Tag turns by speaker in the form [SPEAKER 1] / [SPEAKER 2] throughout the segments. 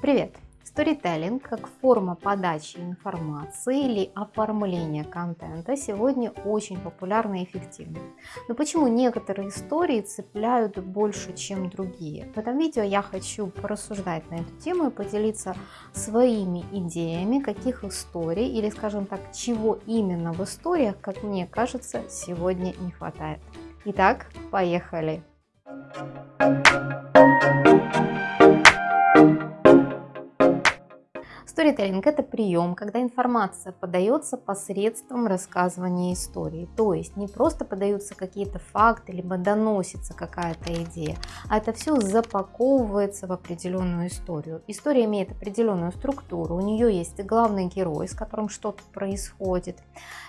[SPEAKER 1] Привет! Storytelling как форма подачи информации или оформления контента сегодня очень популярна и эффективна. Но почему некоторые истории цепляют больше, чем другие? В этом видео я хочу порассуждать на эту тему и поделиться своими идеями, каких историй или, скажем так, чего именно в историях, как мне кажется, сегодня не хватает. Итак, поехали! Сторителлинг – это прием, когда информация подается посредством рассказывания истории. То есть не просто подаются какие-то факты, либо доносится какая-то идея, а это все запаковывается в определенную историю. История имеет определенную структуру, у нее есть главный герой, с которым что-то происходит.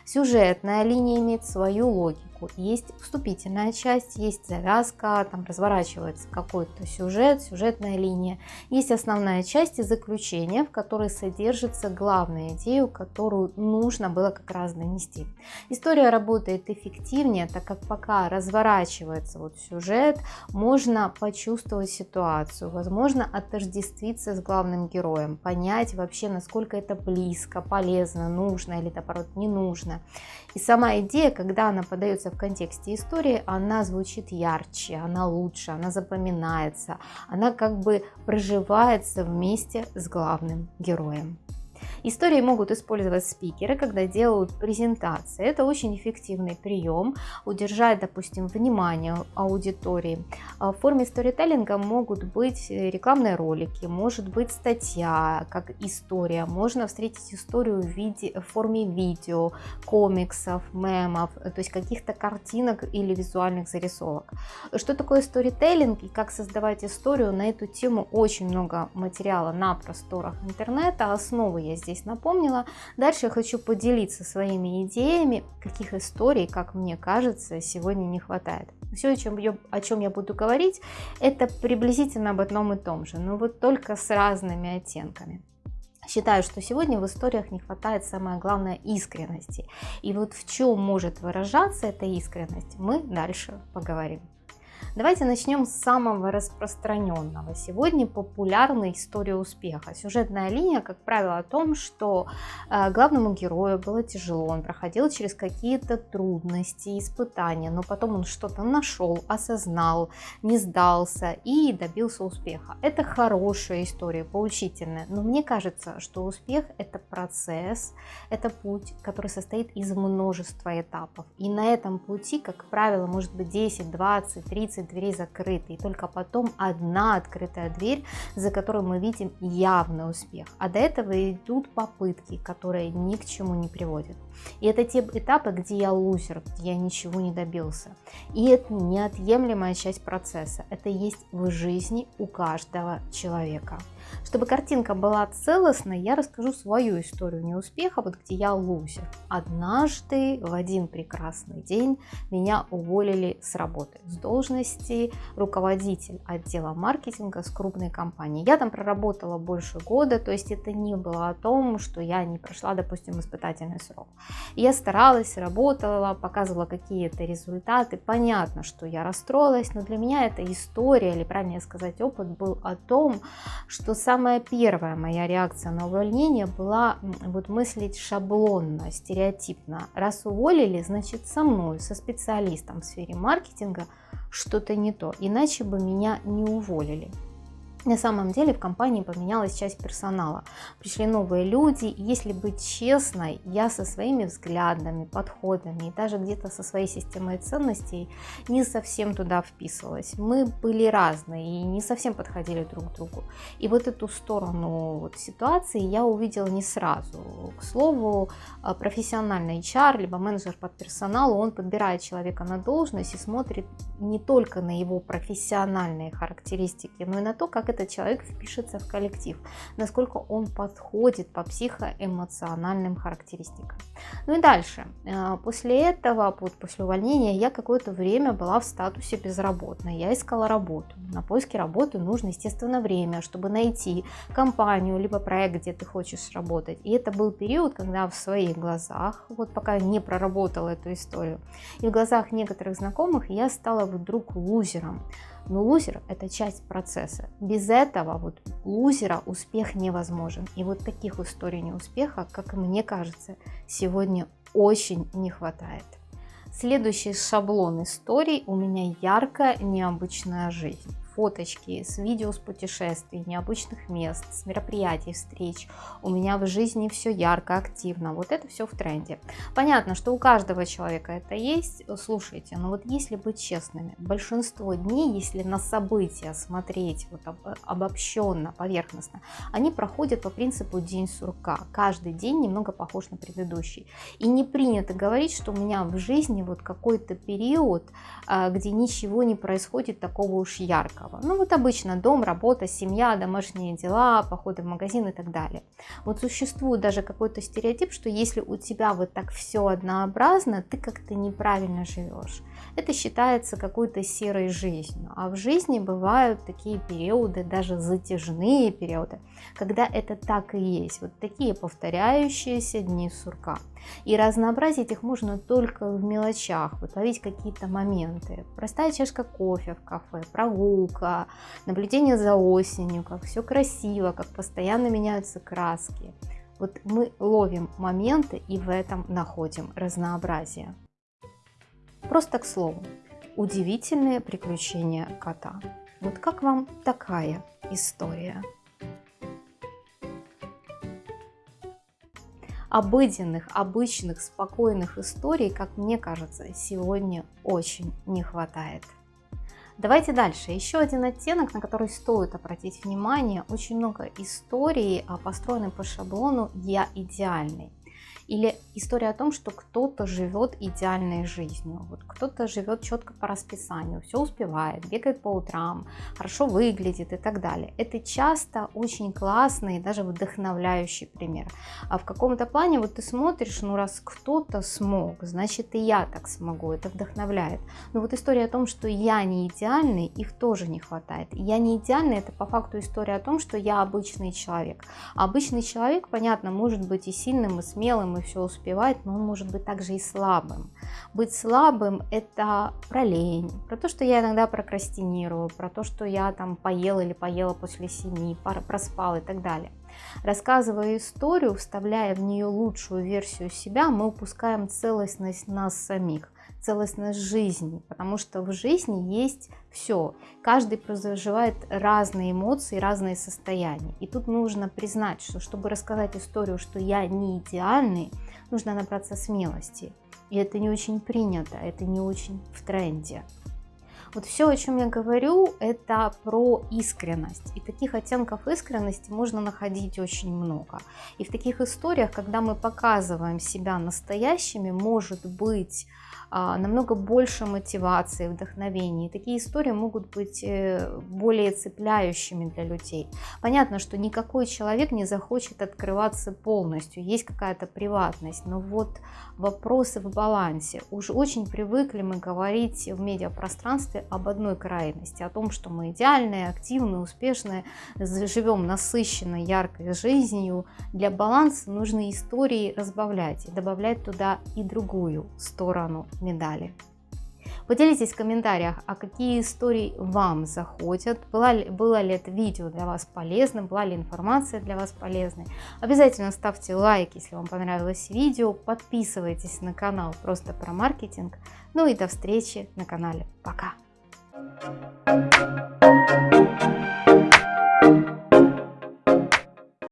[SPEAKER 1] Сюжетная линия имеет свою логику. Есть вступительная часть, есть завязка, там разворачивается какой-то сюжет, сюжетная линия. Есть основная часть и заключение, в которой содержится главная идея, которую нужно было как раз донести. История работает эффективнее, так как пока разворачивается вот сюжет, можно почувствовать ситуацию, возможно отождествиться с главным героем, понять вообще, насколько это близко, полезно, нужно или наоборот не нужно. И сама идея, когда она подается в контексте истории, она звучит ярче, она лучше, она запоминается, она как бы проживается вместе с главным героем. oil. Истории могут использовать спикеры, когда делают презентации. Это очень эффективный прием, удержать, допустим, внимание аудитории. А в форме сторителлинга могут быть рекламные ролики, может быть статья, как история. Можно встретить историю в, виде, в форме видео, комиксов, мемов, то есть каких-то картинок или визуальных зарисовок. Что такое сторителлинг и как создавать историю? На эту тему очень много материала на просторах интернета. Основы я здесь здесь напомнила. Дальше я хочу поделиться своими идеями, каких историй, как мне кажется, сегодня не хватает. Все, о чем, я, о чем я буду говорить, это приблизительно об одном и том же, но вот только с разными оттенками. Считаю, что сегодня в историях не хватает самое главное искренности. И вот в чем может выражаться эта искренность, мы дальше поговорим. Давайте начнем с самого распространенного. Сегодня популярна история успеха. Сюжетная линия, как правило, о том, что э, главному герою было тяжело, он проходил через какие-то трудности, испытания, но потом он что-то нашел, осознал, не сдался и добился успеха. Это хорошая история, поучительная, но мне кажется, что успех это процесс, это путь, который состоит из множества этапов. И на этом пути, как правило, может быть 10, 20, 30 20 дверей закрыты, и только потом одна открытая дверь, за которой мы видим явный успех. А до этого идут попытки, которые ни к чему не приводят. И это те этапы, где я лузер, где я ничего не добился. И это неотъемлемая часть процесса. Это есть в жизни у каждого человека. Чтобы картинка была целостной, я расскажу свою историю неуспеха, вот где я лузер. Однажды в один прекрасный день меня уволили с работы, с должности руководитель отдела маркетинга с крупной компанией. Я там проработала больше года, то есть это не было о том, что я не прошла, допустим, испытательный срок. Я старалась, работала, показывала какие-то результаты. Понятно, что я расстроилась, но для меня эта история, или правильнее сказать, опыт был о том, что самая первая моя реакция на увольнение была вот мыслить шаблонно, стереотипно. Раз уволили, значит со мной, со специалистом в сфере маркетинга что-то не то, иначе бы меня не уволили. На самом деле в компании поменялась часть персонала, пришли новые люди, и если быть честной, я со своими взглядами, подходами и даже где-то со своей системой ценностей не совсем туда вписывалась. Мы были разные и не совсем подходили друг к другу. И вот эту сторону вот ситуации я увидела не сразу. К слову, а, профессиональный HR, либо менеджер по персоналу, он подбирает человека на должность и смотрит не только на его профессиональные характеристики, но и на то, как этот человек впишется в коллектив, насколько он подходит по психоэмоциональным характеристикам. Ну и дальше. Э, после этого, после увольнения, я какое-то время была в статусе безработной. Я искала работу. На поиске работы нужно, естественно, время, чтобы найти компанию, либо проект, где ты хочешь работать. И это был период, когда в своих глазах, вот пока не проработала эту историю, и в глазах некоторых знакомых я стала вдруг лузером. Но лузер – это часть процесса. Без этого вот лузера успех невозможен. И вот таких историй неуспеха, как мне кажется, сегодня очень не хватает. Следующий шаблон историй у меня яркая, необычная жизнь фоточки с видео с путешествий, необычных мест, с мероприятий, встреч. У меня в жизни все ярко, активно. Вот это все в тренде. Понятно, что у каждого человека это есть. Слушайте, но вот если быть честными, большинство дней, если на события смотреть вот обобщенно, поверхностно, они проходят по принципу день сурка. Каждый день немного похож на предыдущий. И не принято говорить, что у меня в жизни вот какой-то период, а, где ничего не происходит такого уж яркого права. Ну вот обычно дом, работа, семья, домашние дела, походы в магазин и так далее. Вот существует даже какой-то стереотип, что если у тебя вот так все однообразно, ты как-то неправильно живешь. Это считается какой-то серой жизнью. А в жизни бывают такие периоды, даже затяжные периоды, когда это так и есть. Вот такие повторяющиеся дни сурка. И разнообразить их можно только в мелочах, вот ловить какие-то моменты. Простая чашка кофе в кафе, прогулка, наблюдение за осенью, как все красиво, как постоянно меняются краски. Вот мы ловим моменты и в этом находим разнообразие. Просто к слову, удивительные приключения кота. Вот как вам такая история? обыденных, обычных, спокойных историй, как мне кажется, сегодня очень не хватает. Давайте дальше. Еще один оттенок, на который стоит обратить внимание. Очень много историй а, построены по шаблону «я идеальный». Или история о том, что кто-то живет идеальной жизнью, вот кто-то живет четко по расписанию, все успевает, бегает по утрам, хорошо выглядит и так далее. Это часто очень классный и даже вдохновляющий пример. А в каком-то плане вот ты смотришь, ну раз кто-то смог, значит и я так смогу, это вдохновляет. Но вот история о том, что я не идеальный, их тоже не хватает. Я не идеальный, это по факту история о том, что я обычный человек. А обычный человек, понятно, может быть и сильным, и смелым, и все успевать, но он может быть также и слабым. Быть слабым – это про лень, про то, что я иногда прокрастинирую, про то, что я там поела или поела после семьи, проспал и так далее. Рассказывая историю, вставляя в нее лучшую версию себя, мы упускаем целостность нас самих целостность жизни, потому что в жизни есть все. Каждый проживает разные эмоции, разные состояния. И тут нужно признать, что чтобы рассказать историю, что я не идеальный, нужно набраться смелости. И это не очень принято, это не очень в тренде. Вот все, о чем я говорю, это про искренность. И таких оттенков искренности можно находить очень много. И в таких историях, когда мы показываем себя настоящими, может быть а, намного больше мотивации, вдохновения. такие истории могут быть э, более цепляющими для людей. Понятно, что никакой человек не захочет открываться полностью, есть какая-то приватность, но вот вопросы в балансе. Уж очень привыкли мы говорить в медиапространстве об одной крайности, о том, что мы идеальные, активные, успешные, живем насыщенной, яркой жизнью. Для баланса нужно истории разбавлять и добавлять туда и другую сторону медали. Поделитесь в комментариях, а какие истории вам заходят, было ли, было ли это видео для вас полезным, была ли информация для вас полезной. Обязательно ставьте лайк, если вам понравилось видео, подписывайтесь на канал просто про маркетинг. Ну и до встречи на канале. Пока! Thank you.